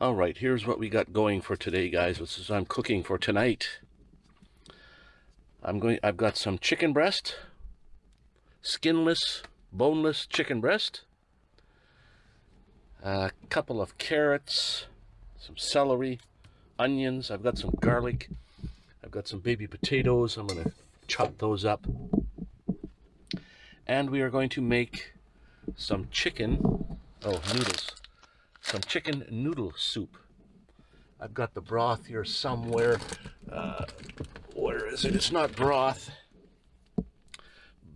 All right, here's what we got going for today, guys. This is I'm cooking for tonight. I'm going. I've got some chicken breast, skinless, boneless chicken breast. A couple of carrots, some celery, onions. I've got some garlic. I've got some baby potatoes. I'm going to chop those up. And we are going to make some chicken. Oh, noodles some chicken noodle soup. I've got the broth here somewhere. Uh, where is it? It's not broth.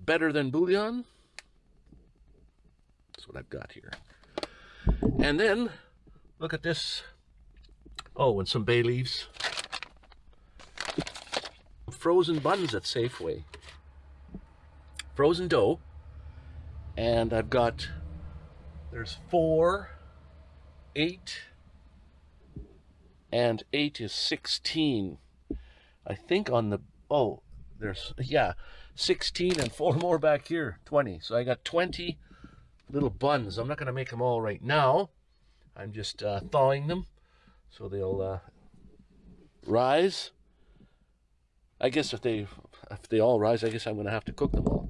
Better than bouillon. That's what I've got here. And then, look at this. Oh, and some bay leaves. Frozen buns at Safeway. Frozen dough. And I've got, there's four 8 and 8 is 16 I think on the oh there's yeah 16 and four more back here 20 so I got 20 little buns. I'm not gonna make them all right now. I'm just uh, thawing them so they'll uh, rise. I guess if they if they all rise I guess I'm gonna have to cook them all.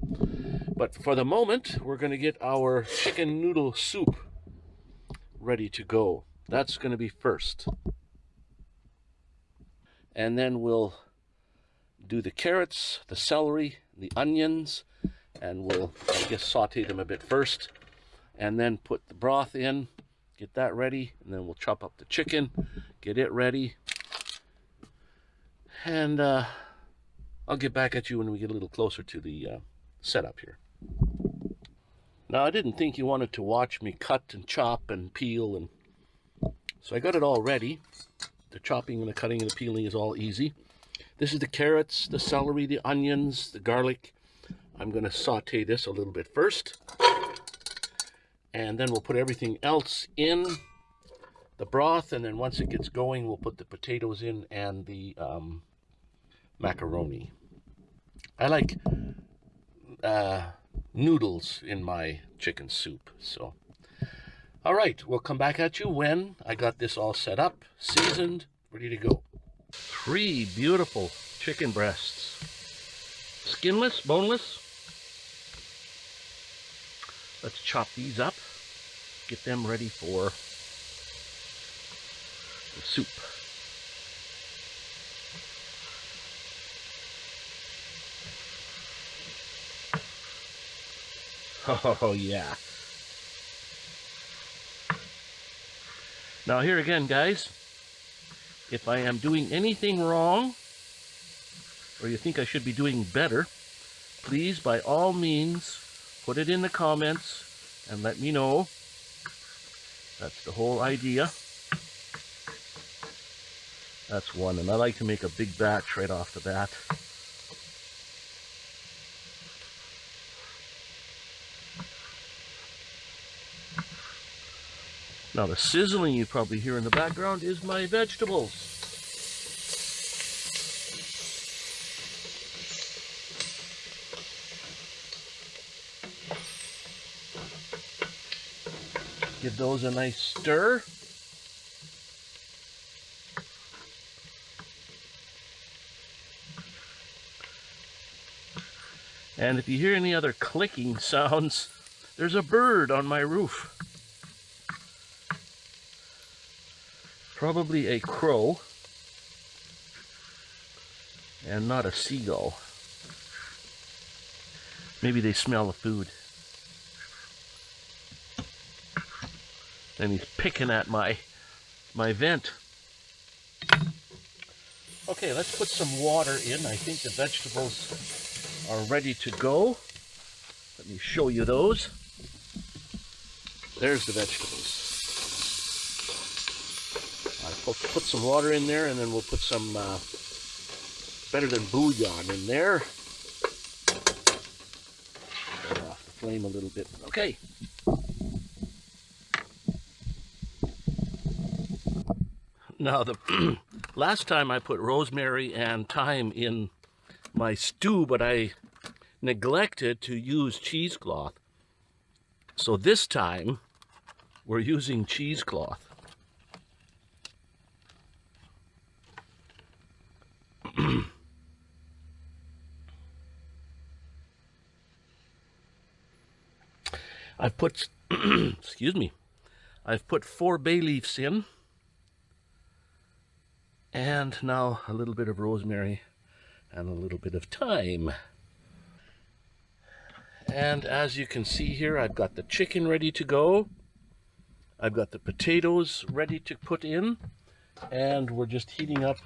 But for the moment we're gonna get our chicken noodle soup ready to go. That's going to be first. And then we'll do the carrots, the celery, the onions, and we'll, I guess, saute them a bit first. And then put the broth in, get that ready, and then we'll chop up the chicken, get it ready. And uh, I'll get back at you when we get a little closer to the uh, setup here. Now, I didn't think you wanted to watch me cut and chop and peel, and so I got it all ready. The chopping and the cutting and the peeling is all easy. This is the carrots, the celery, the onions, the garlic. I'm going to saute this a little bit first. And then we'll put everything else in the broth. And then once it gets going, we'll put the potatoes in and the um, macaroni. I like uh, noodles in my chicken soup. So, all right, we'll come back at you when I got this all set up, seasoned, ready to go. Three beautiful chicken breasts. Skinless, boneless. Let's chop these up, get them ready for the soup. Oh, yeah. Now here again, guys, if I am doing anything wrong, or you think I should be doing better, please, by all means, put it in the comments and let me know. That's the whole idea. That's one, and I like to make a big batch right off the bat. Now the sizzling you probably hear in the background is my vegetables. Give those a nice stir. And if you hear any other clicking sounds, there's a bird on my roof. Probably a crow and not a seagull. Maybe they smell the food. And he's picking at my my vent. Okay, let's put some water in. I think the vegetables are ready to go. Let me show you those. There's the vegetables we'll put some water in there and then we'll put some uh, better than bouillon in there. Turn off the flame a little bit. Okay. Now the last time I put rosemary and thyme in my stew, but I neglected to use cheesecloth. So this time we're using cheesecloth. Put, excuse me, I've put four bay leaves in. And now a little bit of rosemary and a little bit of thyme. And as you can see here, I've got the chicken ready to go. I've got the potatoes ready to put in. And we're just heating up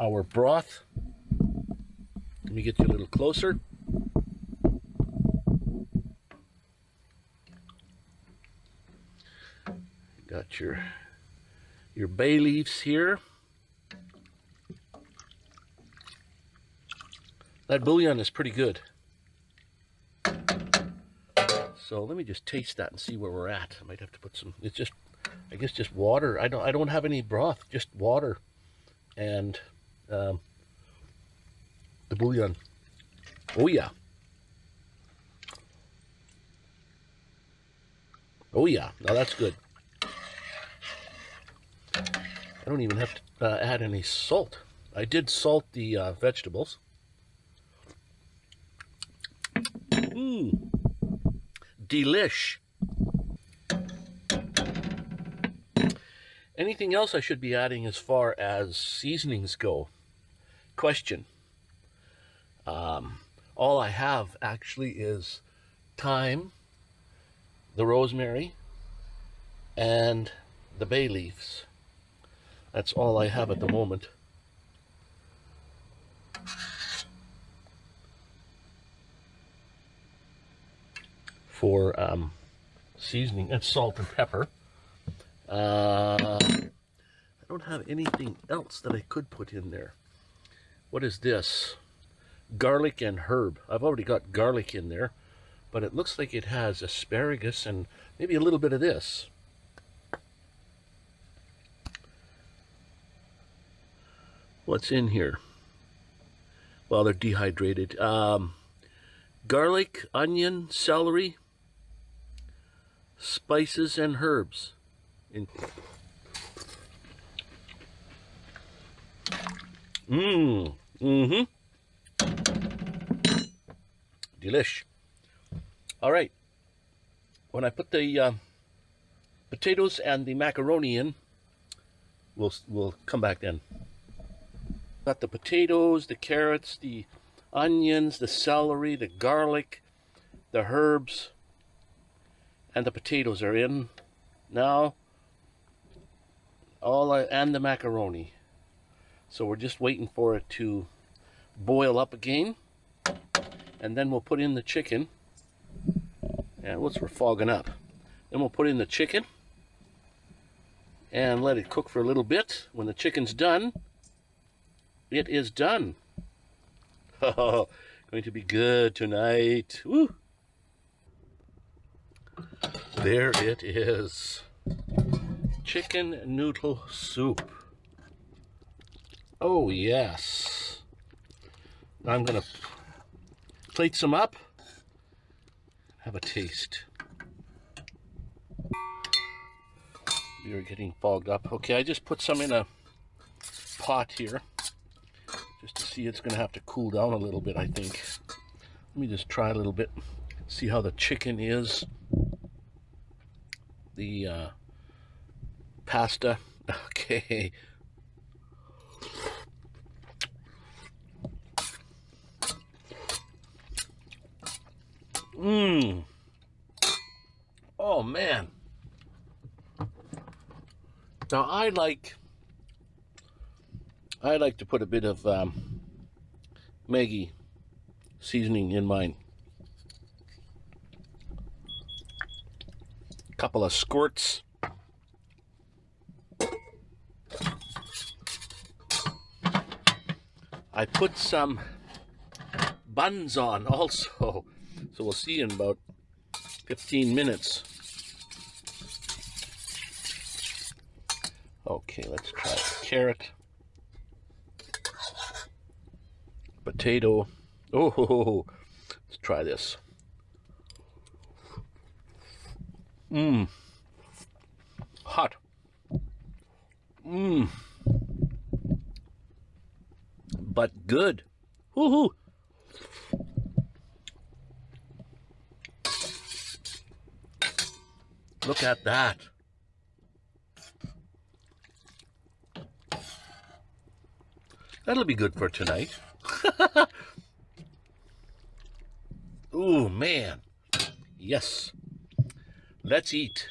our broth. Let me get you a little closer. Got your your bay leaves here. That bouillon is pretty good. So let me just taste that and see where we're at. I might have to put some, it's just, I guess just water. I don't, I don't have any broth, just water and um, the bouillon. Oh yeah. Oh yeah, now that's good. I don't even have to uh, add any salt. I did salt the uh, vegetables. Mmm. Delish. Anything else I should be adding as far as seasonings go? Question. Um, all I have actually is thyme, the rosemary, and the bay leaves. That's all I have at the moment. For um, seasoning and salt and pepper. Uh, I don't have anything else that I could put in there. What is this? Garlic and herb. I've already got garlic in there, but it looks like it has asparagus and maybe a little bit of this. What's in here? Well, they're dehydrated. Um, garlic, onion, celery, spices, and herbs. Mmm. Mm-hmm. Delish. All right. When I put the uh, potatoes and the macaroni in, we'll we'll come back then. Got the potatoes, the carrots, the onions, the celery, the garlic, the herbs, and the potatoes are in now. All I, and the macaroni. So we're just waiting for it to boil up again. And then we'll put in the chicken. And what's we're fogging up? Then we'll put in the chicken and let it cook for a little bit. When the chicken's done, it is done. Oh, going to be good tonight. Woo! There it is. Chicken noodle soup. Oh, yes. I'm going to plate some up. Have a taste. Are getting fogged up. Okay, I just put some in a pot here just to see it's to have to cool down a little bit, I think. Let me just try a little bit, see how the chicken is. The uh, pasta. Okay. Mmm. Oh, man. Now, I like I like to put a bit of um, Maggi seasoning in mine. A couple of squirts. I put some buns on also. So we'll see in about 15 minutes. Okay, let's try the carrot. Potato. Oh, let's try this. Mmm. Hot. Mmm. But good. Woohoo. Look at that. That'll be good for tonight. Ooh, man. Yes. Let's eat.